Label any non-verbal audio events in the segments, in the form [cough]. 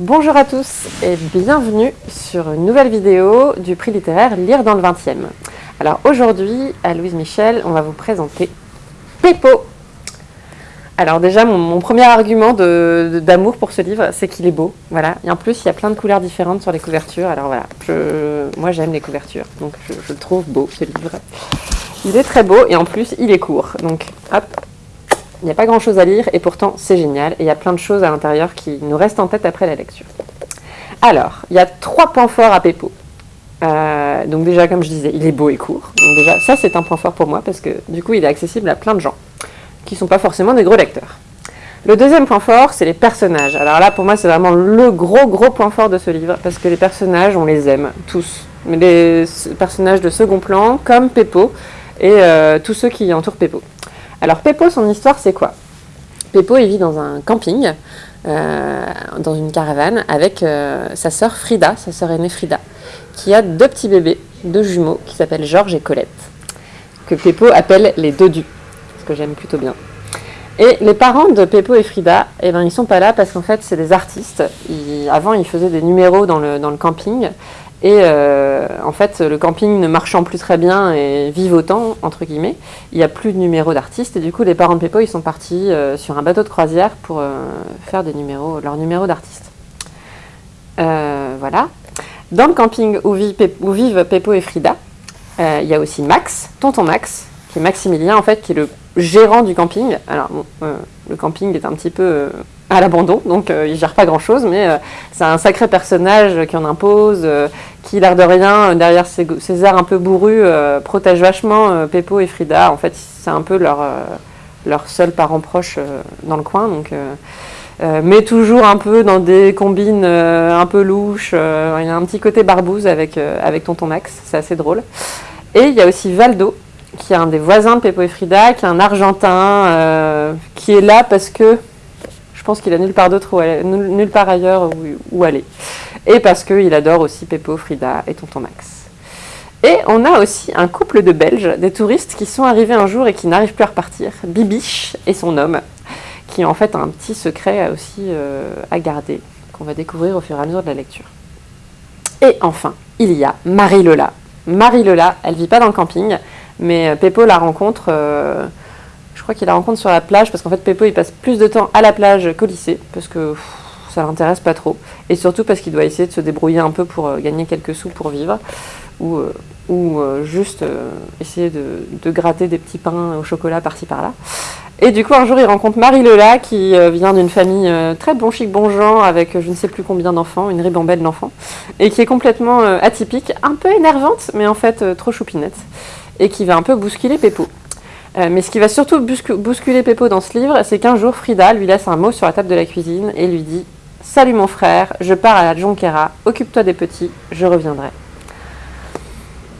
Bonjour à tous et bienvenue sur une nouvelle vidéo du prix littéraire Lire dans le 20e. Alors aujourd'hui, à Louise Michel, on va vous présenter Péppo. Alors déjà, mon, premier argument d'amour pour ce livre, c'est qu'il est beau. Voilà. Et en plus, il y a plein de couleurs différentes sur les couvertures. Alors voilà, moi j'aime les couvertures, donc je, je le trouve beau ce livre. Il est très beau et en plus, il est court. Donc hop, il n'y a pas grand chose à lire et pourtant c'est génial et il y a plein de choses à l'intérieur qui nous restent en tête après la lecture. Alors, il y a trois points forts à Péppo. Euh, donc déjà, comme je disais, il est beau et court. Donc déjà, ça c'est un point fort pour moi parce que du coup, il est accessible à plein de gens qui ne sont pas forcément des gros lecteurs. Le deuxième point fort, c'est les personnages. Alors là, pour moi, c'est vraiment le gros, gros point fort de ce livre parce que les personnages, on les aime tous. Les personnages de second plan, comme Péppo et euh, tous ceux qui entourent Péppo. Alors Peppo, son histoire, c'est quoi? Peppo, il vit dans un camping, euh, dans une caravane, avec euh, sa sœur Frida, sa sœur aînée Frida, qui a deux petits bébés, deux jumeaux, qui s'appellent Georges et Colette, que Peppo appelle les dodus, ce que j'aime plutôt bien. Et les parents de Peppo et Frida, eh ben, ils sont pas là parce qu'en fait, c'est des artistes. avant, ils faisaient des numéros dans le, dans le camping. Et euh, en fait, le camping ne marchant plus très bien et vivotant, entre guillemets, il n'y a plus de numéros d'artistes. Et du coup, les parents de Peppo, ils sont partis euh, sur un bateau de croisière pour euh, faire des numéros, leurs numéros d'artistes. voilà. Dans le camping où, où vivent Peppo et Frida, il y a aussi Max, tonton Max, qui est Maximilien, en fait, qui est le gérant du camping. Alors, le camping est un petit peu à l'abandon, donc euh, il gère pas grand chose, mais euh, c'est un sacré personnage qui en impose, euh, qui l'air de rien, derrière ses, airs un peu bourrus, protège vachement Peppo et Frida. En fait, c'est un peu leur, leur seul parent proche dans le coin, donc, mais toujours un peu dans des combines un peu louches. il y a un petit côté barbouze avec, avec Tonton Max, c'est assez drôle. Et il y a aussi Valdo, qui est un des voisins de Peppo et Frida, qui est un Argentin, qui est là parce que pense qu'il a nulle part d'autre nulle part ailleurs où, aller. Et parce qu'il adore aussi Peppo, Frida et Tonton Max. Et on a aussi un couple de Belges, des touristes qui sont arrivés un jour et qui n'arrivent plus à repartir. Bibiche et son homme, qui en fait un petit secret aussi euh, à garder, qu'on va découvrir au fur et à mesure de la lecture. Et enfin, il y a Marie-Lola. Marie-Lola, elle vit pas dans le camping, mais Peppo la rencontre... Euh, qu'il la rencontre sur la plage parce qu'en fait Peppo il passe plus de temps à la plage qu'au lycée parce que ça l'intéresse pas trop et surtout parce qu'il doit essayer de se débrouiller un peu pour euh, gagner quelques sous pour vivre ou, euh, euh, juste essayer de, gratter des petits pains au chocolat par-ci par-là. Et du coup un jour il rencontre Marie Lela qui vient d'une famille très bon chic bon genre avec je ne sais plus combien d'enfants, une ribambelle d'enfants et qui est complètement atypique, un peu énervante mais en fait trop choupinette et qui va un peu bousculer Peppo. Euh, mais ce qui va surtout bousculer Peppo dans ce livre, c'est qu'un jour, Frida lui laisse un mot sur la table de la cuisine et lui dit « Salut mon frère, je pars à la Jonquera, occupe-toi des petits, je reviendrai. »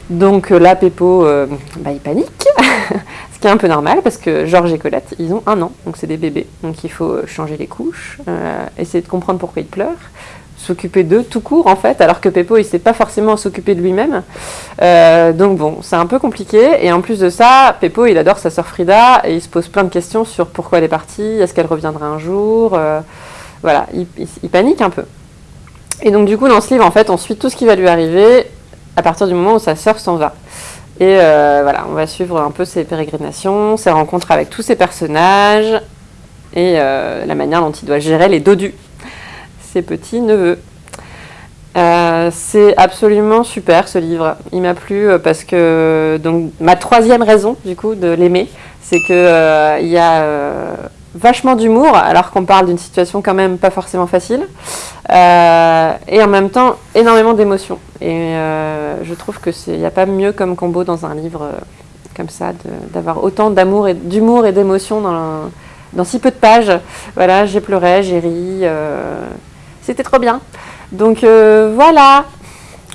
Donc euh, là, Peppo, euh, bah, il panique, [laughs] ce qui est un peu normal parce que Georges et Colette, ils ont un an, donc c'est des bébés. Donc il faut changer les couches, essayer de comprendre pourquoi ils pleurent, s'occuper d'eux tout court en fait, alors que Peppo il sait pas forcément s'occuper de lui-même. Euh, donc bon, c'est un peu compliqué. Et en plus de ça, Peppo il adore sa sœur Frida et il se pose plein de questions sur pourquoi elle est partie, est-ce qu'elle reviendra un jour. Euh, voilà, il, panique un peu. Et donc du coup dans ce livre en fait on suit tout ce qui va lui arriver à partir du moment où sa sœur s'en va. Et euh, voilà, on va suivre un peu ses pérégrinations, ses rencontres avec tous ses personnages et la manière dont il doit gérer les dodus ses petits-neveux. Euh, c'est absolument super ce livre. Il m'a plu euh, parce que donc ma troisième raison du coup de l'aimer, c'est que euh, il y a vachement d'humour alors qu'on parle d'une situation quand même pas forcément facile et en même temps énormément d'émotions. Et je trouve que c'est il n'y a pas mieux comme combo dans un livre comme ça d'avoir autant d'amour et d'humour et d'émotions dans, dans si peu de pages. Voilà, j'ai pleuré, j'ai ri. C'était trop bien. Donc euh, voilà,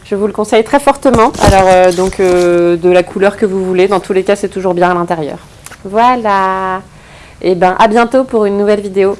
je vous le conseille très fortement. Alors euh, donc euh, de la couleur que vous voulez, dans tous les cas c'est toujours bien à l'intérieur. Voilà. Et eh ben à bientôt pour une nouvelle vidéo.